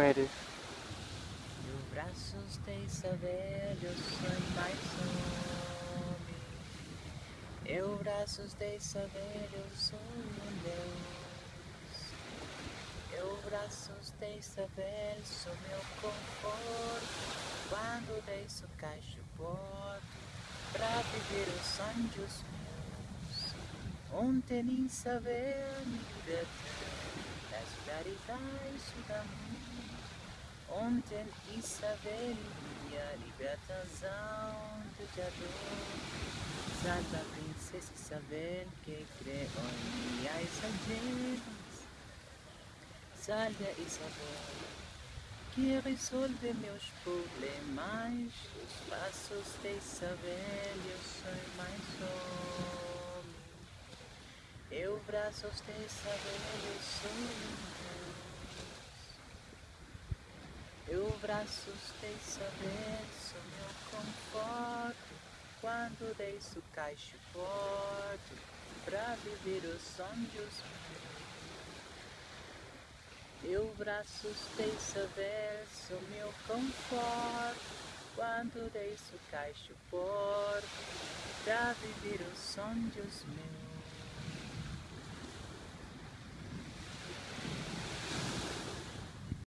eres. Eu braços de saber, eu sou mais homem. Eu braços de saber, eu sou um Deus. Eu braços de saber, sou meu conforto. Quando deixo caixo porto, pra viver os sonhos meus. Ontem nem saber me libertar das claridades do mundo. Ontem Isabel, minha libertação de dor. Salva princesa Isabel que criou minhas algemas. Salve Isabel, que resolve meus problemas. Os passos de Isabel, eu sou mais homem. Braços de Isabel, eu sou um eu braços de saber, sou meu conforto Quando deixo caixo forte Pra viver os sonhos. Eu braços de saber, sou meu conforto Quando deixo caixo forte Pra viver os sonhos meus